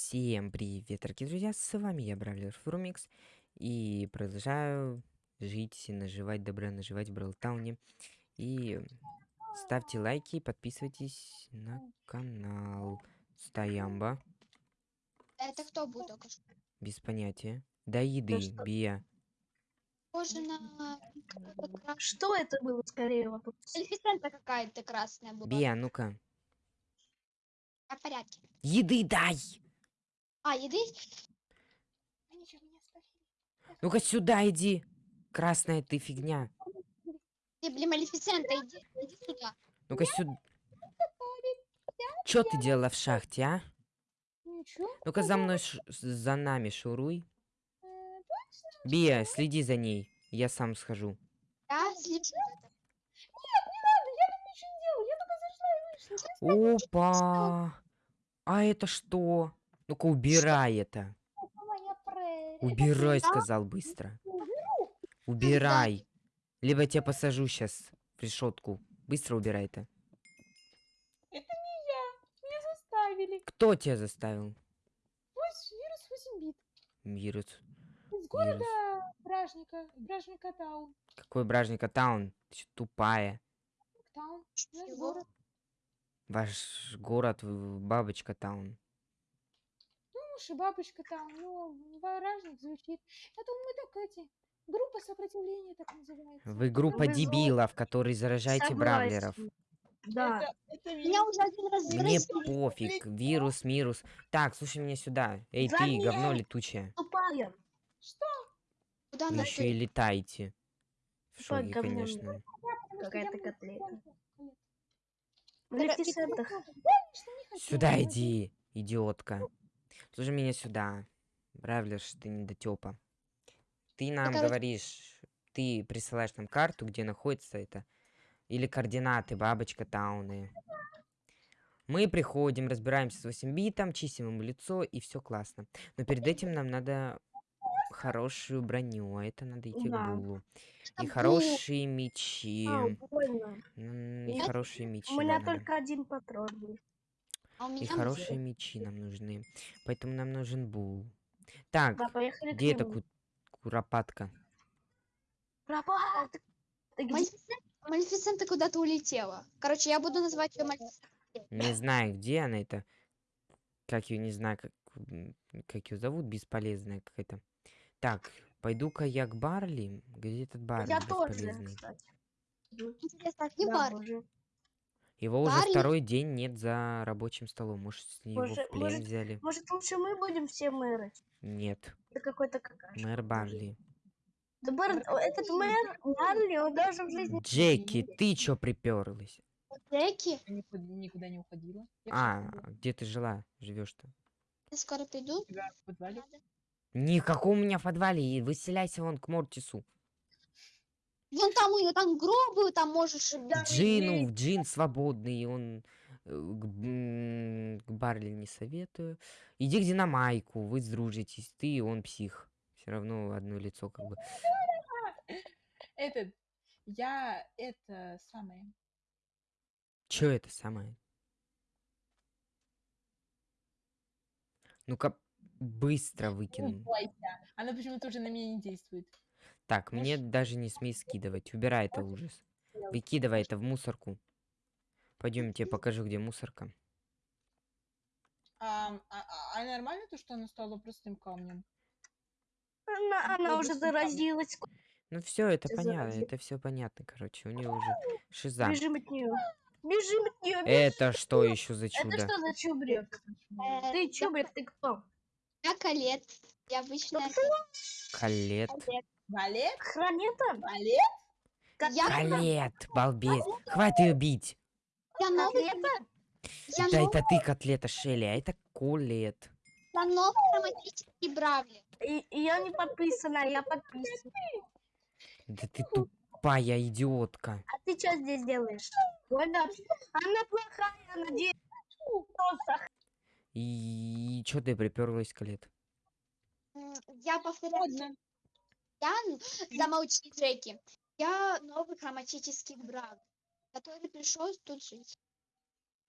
Всем привет, дорогие друзья, с вами я, Бравлер Фрумикс, и продолжаю жить и наживать добро, наживать в Бралтауне. И ставьте лайки, подписывайтесь на канал. Стоямба. Это кто был только что? Без понятия. Да еды, что? Бия. Похоже на. Что это было скорее вопрос? Малефисента какая-то красная была. Бия, ну-ка. А в порядке. Еды дай! А, еды? Ну-ка сюда иди. Красная ты фигня. Ты, блин, Малефисента, иди, иди сюда. Ну-ка сюда. Чё ты делала в шахте, а? Ничего. Ну-ка за мной, ш- за нами шуруй. Бия, следи за ней. Я сам схожу. Я слежу. Опа! А это что? Ну-ка убирай это. Убирай, сказал быстро. Убирай. Либо я тебя посажу сейчас в решетку. Быстро убирай это. Это не я. Меня заставили. Кто тебя заставил? Пусть вирус 8 бит. Вирус. Из города Бражника. Бражника Таун. Какой бражника таун? Ты чё, тупая. Таун. Наш город. Ваш город Бабочка таун. Ну, уж и бабушка там, ну, Бражник звучит. Я думаю, мы так эти... Группа сопротивления так называется. Вы группа Вы дебилов, которые заражаете бравлеров. Да. Меня уже один раз Мне заразили. пофиг. Вирус, мирус. Так, слушай меня сюда. Эй, ты, Замер. говно летучее. Тупая. Что? Куда Вы еще и летаете. В шоке, конечно. Какая-то котлета. Сюда иди, идиотка. Слушай меня сюда. Бравлер, ты недотепа. Ты нам короче- говоришь, ты присылаешь нам карту, где находится это, или координаты бабочка тауны. Мы приходим, разбираемся с 8 битом, чистим ему лицо, и все классно. Но перед этим нам надо хорошую броню, а это надо идти Да. к Булу. И хорошие мечи. А, И хорошие мечи. У меня только один патрон был. А И хорошие мечи нам нужны. Поэтому нам нужен бул. Так, Да, поехали где эта ку- куропатка? Где? Малефисента, куда-то улетела. Короче, я буду называть ее Малефисента. Не знаю, где она это. Как ее, не знаю, как, как ее зовут, бесполезная какая-то. Так, пойду-ка я к Барли. Где этот Барли Я тоже, кстати. Интересно, а где Да, бар? боже. Его уже Барли? второй день нет за рабочим столом. Может, с него Может- в плен может- взяли? Может, лучше мы будем все мэры? Нет, Это какой-то какашка. мэр Барли. Да Бар- этот мэр, Барли, он даже в жизни... Джеки, ты чё приперлась? Джеки, Я никуда, не уходила. Я А, где ты жила? Живешь-то? я скоро приду. у тебя в подвале. Никакого у меня в подвале. и Выселяйся вон к Мортису. Вон там, у него там гробы, там можешь... Джину, в Джин свободный, он э, к, к Барли не советую. Иди к Динамайку, вы сдружитесь, ты и он псих. Все равно одно лицо как бы. Этот, я это самое. Чё это самое? Ну-ка, быстро выкину. Она почему-то уже на меня не действует. Так, мне даже не смей скидывать. Убирай это ужас. Выкидывай это в мусорку. Пойдем, я тебе покажу, где мусорка. А, а- а- а нормально то, что она стала простым камнем? Она, она уже заразилась. Ну все, это понятно, заразил. это все понятно, короче. У нее уже шиза. Бежим от нее. Бежим от нее. Это что еще за Это чудо? что за чубрик? Э, Ты чубрик, ты кто? Я колет. Я обычная Калет. колет. Балет? Хранета? Балет? Я, Калет, балбес. Хватит ее бить. я новый, Котлета? я Да новый, это ты котлета Шелли, а это Колет. я новый романтический бравли. И, и я не подписана, я подписана. Да ты тупая идиотка. А ты что здесь делаешь? Ольга, она плохая, она де- Просто И что ты приперлась, Колет? М, Я повторяю. Я н- замолчи, Джеки. Я новый хроматический бравли, который пришел тут жить.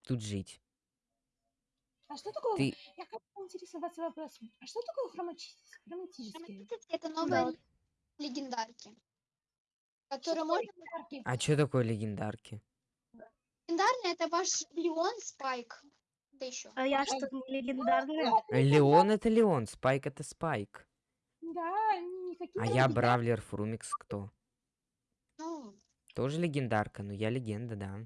Тут жить. А что такое? Ты- Я хочу интересоваться вопросом. А что такое хромати- хроматическое? Хроматические это новые легендарки. Которые можно... Легендарки. А что такое легендарки? Легендарные это ваш Леон Спайк. Да еще. А я что, не легендарная? Леон это Леон, Спайк это Спайк. Да, никакие А я легендарки. Бравлер Фрумикс кто? Ну, Тоже легендарка, но я легенда, да.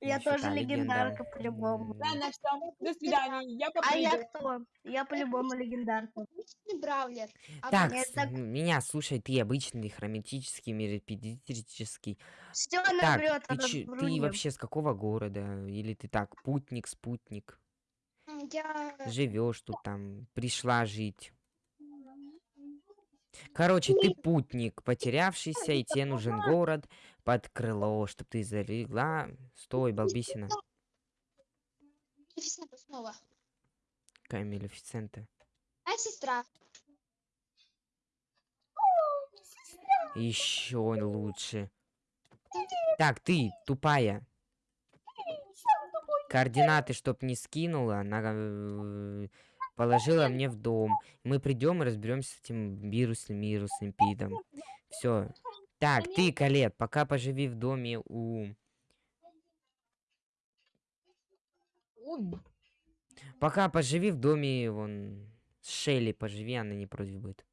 Я Ещё тоже легендарка по-любому. М, Ладно, все, до свидания. Я А я кто? Я по-любому легендарка. обычный Бравлер. А Так, с- так- меня слушай, ты обычный хроматический, меропедический. Все Так, набрет, ты, чё- ты вообще с какого города? Или ты так, путник, спутник? Я... Живешь тут там, пришла жить. Короче, ты путник, потерявшийся, и тебе нужен город под крыло, чтобы ты залегла. Стой, балбисина. Малефисента снова. Какая Малефисента. А сестра. Еще лучше. Так, ты, тупая. Координаты, чтоб не скинула, она э, положила мне в дом. Мы придем и разберемся с этим вирусным вирусным пидом. Все. Так, ты, Калет, пока поживи в доме у... Пока поживи в доме, вон, с Шелли поживи, она не против будет.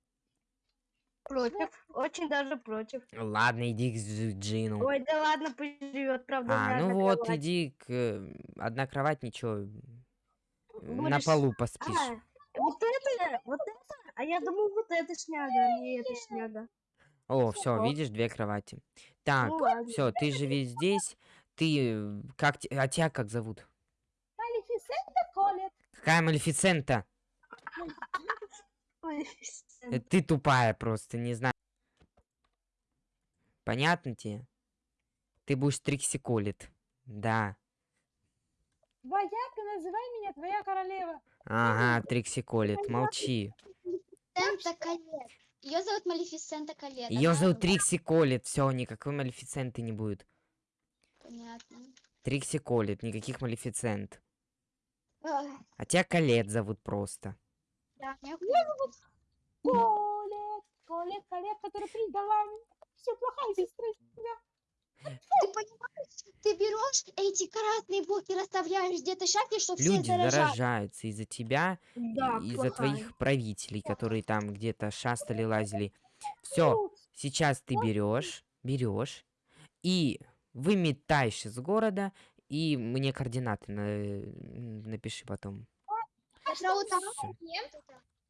Против. Очень даже против. Ладно, иди к Дж- Джину. Ой, да ладно, пусть живет, правда, А, ну вот, кровать. иди к... э, Одна кровать, ничего. На полу поспишь. А, вот это, вот это, а я думал, вот это шняга, а не это шняга. О, все, видишь, две кровати. Так, Ну ладно. все, ты живи здесь. Ты, как, а тебя как зовут? Малефисента Колет. Какая Малефисента? Э, Ты тупая просто, не знаю. Понятно тебе? Ты будешь Триксиколит. Да. Вояка, называй меня твоя королева. Ага, Триксиколит, молчи. Сента Калет. Ее зовут Малефисента Калет. Ее она- зовут Триксиколит, все, никакой Малефисенты не будет. Понятно. Триксиколит, никаких Малефисент. А тебя Калет зовут просто. Да, я Колет, Колет, Колет, который предала все плохая сестра. Ты понимаешь, ты берешь эти каратные блоки, расставляешь где-то шахте, чтобы все Люди заражали. заражаются из-за тебя, Да, из-за твоих правителей, которые там где-то шастали, лазили. Все, сейчас ты берешь, берешь и выметаешь из города, и мне координаты на- напиши потом. Утром Всё. нет.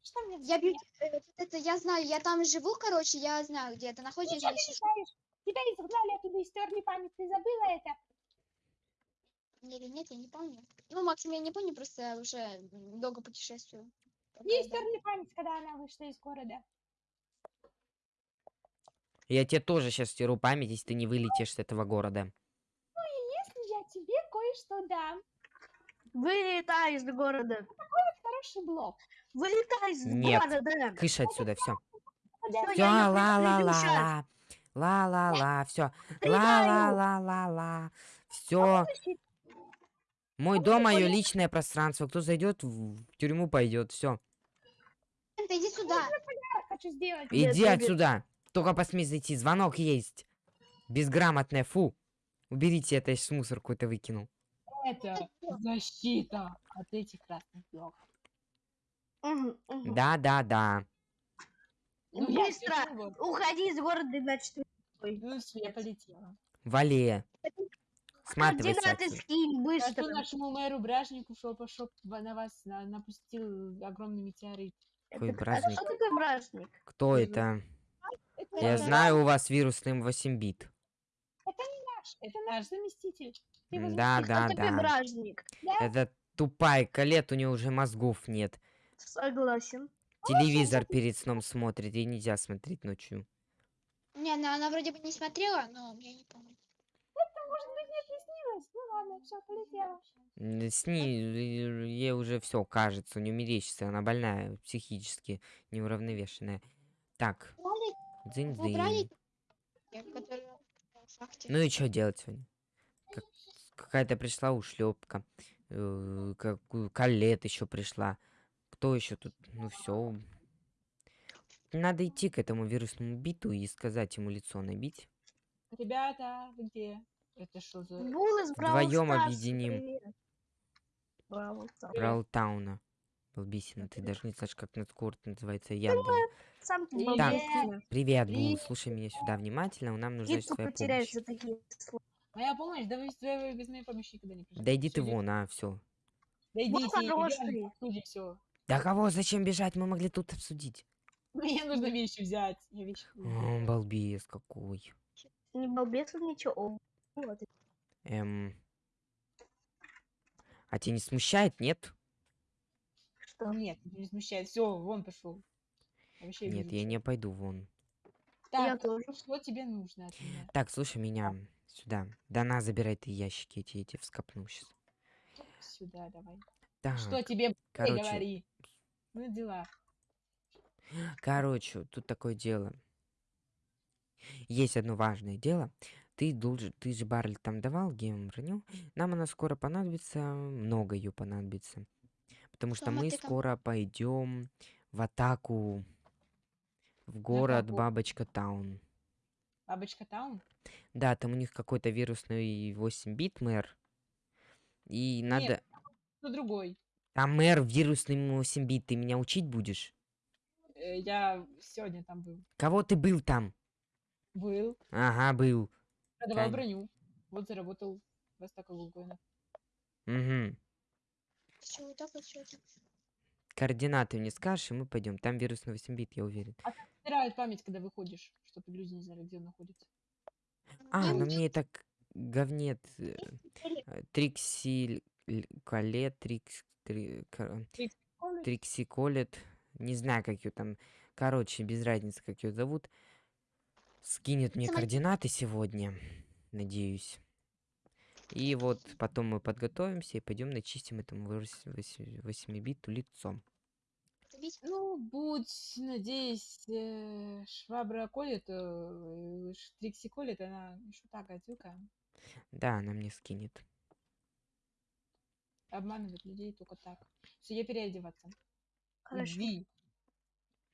Что мне Я, э, это я знаю, я там живу, короче, я знаю, где это находится. Тебя изгнали оттуда и стерли память. Ты забыла это? Или нет, я не помню. Ну, максимум я не помню, просто я уже долго путешествую. Ей да. стерли память, когда она вышла из города. Я тебе тоже сейчас стеру память, если ты не вылетишь с этого города. Если я тебе кое-что дам, Вылетай из города. хороший блок. Вылетай из Нет. города. Кыш отсюда, все. Всё, Все, я её ла ла предупрежу ла щас. ла. Ла ла ла, все. Ла Предупреждаю. ла ла ла ла. Все. Мой дом, мое личное пространство. Кто зайдет в тюрьму, пойдет. Все. Иди сюда. Иди отсюда. Только посмей зайти. Звонок есть. Безграмотная. Фу. Уберите это, я сейчас мусор какой-то выкинул. это защита от этих красных блоков. Да, да, да. Ну, я Быстро. вот. Уходи из города, иначе ты Ну, всё, я полетела. Вале. Сматывайся координаты скинь быстро. Скажу нашему мэру Бражнику, что чтоб на вас на- напустил огромный метеорит. Какой Это- а бражник? что такое бражник? Кто это? Это Я наш- знаю, у вас вирусный 8 бит. наш, это наш заместитель. Ты Да, да, да. бражник? Это тупая Калет, у нее уже мозгов нет. Согласен. Телевизор перед сном смотрит, и нельзя смотреть ночью. Не, она, она вроде бы не смотрела, но я не помню. Может быть, мне приснилось? Ну ладно, все, полетела. С ней э, ей уже все кажется, не мерещится, она больная, психически неуравновешенная. Так, Убрали, дзынь убрали, которые в шахте. Ну и что делать сегодня? Как- Какая-то пришла ушлепка. э, как у- Калет еще пришла. Кто еще тут? Ну все. Надо идти к этому вирусному биту и сказать ему лицо набить. Ребята, вы где? Это что за... Бул из Бравл Вдвоем объединим. привет. Бравл Старс. Браултауна. Балбисина, ты даже не знаешь, как этот город называется. Я думаю. Сам ты Так. Привет, Бул, Привет. слушай меня сюда внимательно, нам нужна Гидку твоя помощь. за такие слова. Моя помощь? Да вы, да вы без моей помощи никогда не придете. Да иди ты вон, а, все. Да идите, обсудим все. Да кого, зачем бежать? Мы могли тут обсудить. Мне нужно вещи взять. Я вещи. О, балбес какой. Не балбес он ничего. Вот. Эм. А тебя не смущает, нет? Что? Нет, не смущает. Все, вон пошел. Вообще Нет, вижу я не пойду вон. Я Так, тоже. что тебе нужно от меня? Так, слушай меня сюда. Да на, забирай ты ящики эти, эти вскопну сейчас. Сюда давай. Так, Что тебе короче. говори? Ну, дела. короче, тут такое дело. Есть одно важное дело. Ты должен, ты же Барли там давал гем броню. Нам она скоро понадобится, много ее понадобится. Потому что Что мы скоро пойдем в атаку в город? Бабочка Таун. Бабочка Таун? Да, там у них какой-то вирусный 8-бит мэр. И надо... Ну, другой. Там мэр вирусный 8-бит, ты меня учить будешь? Э, Я сегодня там был. Кого ты был там? Был. Ага, был. Продавал Кань. броню. Вот заработал вас так гугоина. Угу. Все, вот так вот все. Координаты мне скажешь, и мы пойдем. Там вирусный 8-бит, я уверен. Стирают память, когда выходишь, чтобы люди не знали, где он находится. А, ну мне это к- говнет. э, э, Колет, Трикс... Три- ко- Колет? Трикси Колет. Не знаю, как ее там... Короче, без разницы, как ее зовут. Скинет мне координаты сегодня. Надеюсь. И вот потом мы подготовимся и пойдем начистим этому 8-биту лицом. Забить. Ну, будь, надеюсь, э, швабра колет, э, ш- Трикси колет, она еще та гадюка. Да, она мне скинет. Обманывает людей только так. Все, я переодеваться. Хорошо. Иди.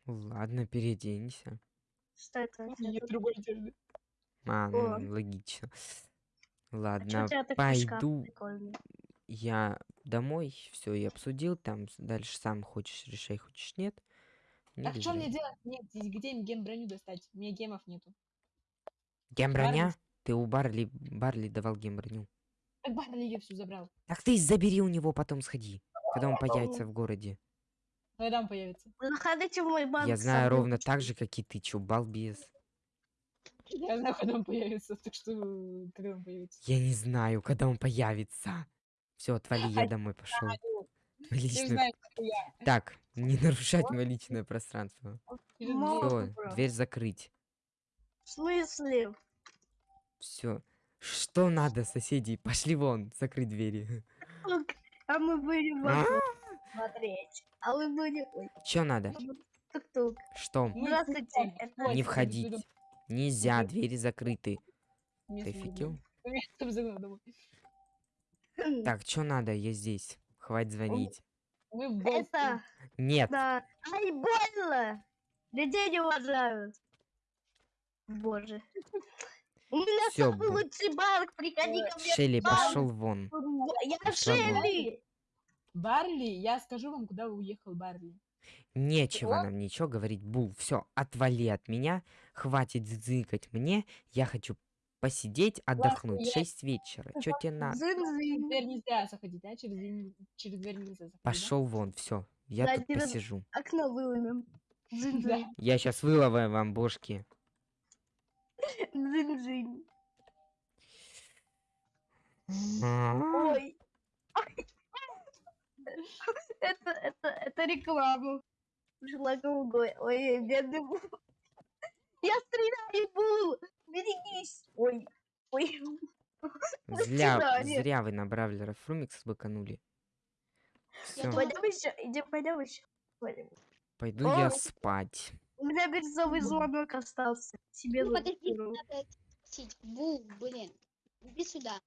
Ладно, переоденься. Что это? Нет другой одежды. А, ну, О. логично. А Ладно, у шкаф пойду я домой, все, я обсудил, там дальше сам хочешь решай, хочешь нет. Не Так что мне делать? Нет, здесь где им гем броню достать? У меня гемов нету. Гем броня? Барли? Ты у Барли, Барли давал гем броню. Так Барли ее всю забрал. Так ты забери у него, потом сходи, когда он появится в городе. Когда он появится? Заходите в мой банк. Я знаю ровно так же, как и ты, чё, балбес. Я знаю, когда он появится, так что э, когда он появится. Я не знаю, когда он появится. Все, отвали, я домой пошел. Личное... Так, не нарушать мое личное пространство. Все, дверь закрыть. В смысле? Все. Что надо, соседи? Пошли вон, закрыть двери. А мы будем А? смотреть. А вы будете... Ой, Че надо? тук-тук. Что? Не входить. Нельзя, двери закрыты. Ты офигел? Так, что надо? Я здесь. Хватит звонить. Мы. Это... Нет. Да. Ай, больно! Людей не уважают. Боже. У меня Всё, самый бу- лучший банк, приходи ко мне. Шелли, пошел вон. Я вон. Шелли! Барли, я скажу вам, куда уехал Барли. Нечего нам ничего говорить. Бул, все, отвали от меня. Хватит зыкать мне. Я хочу посидеть, отдохнуть. Шесть вечера. Че тебе надо? Дверь нельзя заходить, да? Через, дверь- через дверь нельзя заходить. да? Пошел вон, все. Я Да, тут посижу. Окно выломим. Зын-зын. Я сейчас выловаю вам бошки. Зын-зын. А, Ой. Это, это, это реклама. Голубой. Ой, бедный Бул. Я стреляю, Бул. Берегись. Ой. Ой. Зря, зря вы на Бравлера Фрумикс быканули. Пойдем еще. Идем, пойдем еще. Пойду я спать. У меня бирюзовый звонок остался. Себе Ну, подожди, надо. Бу, блин. Иди сюда.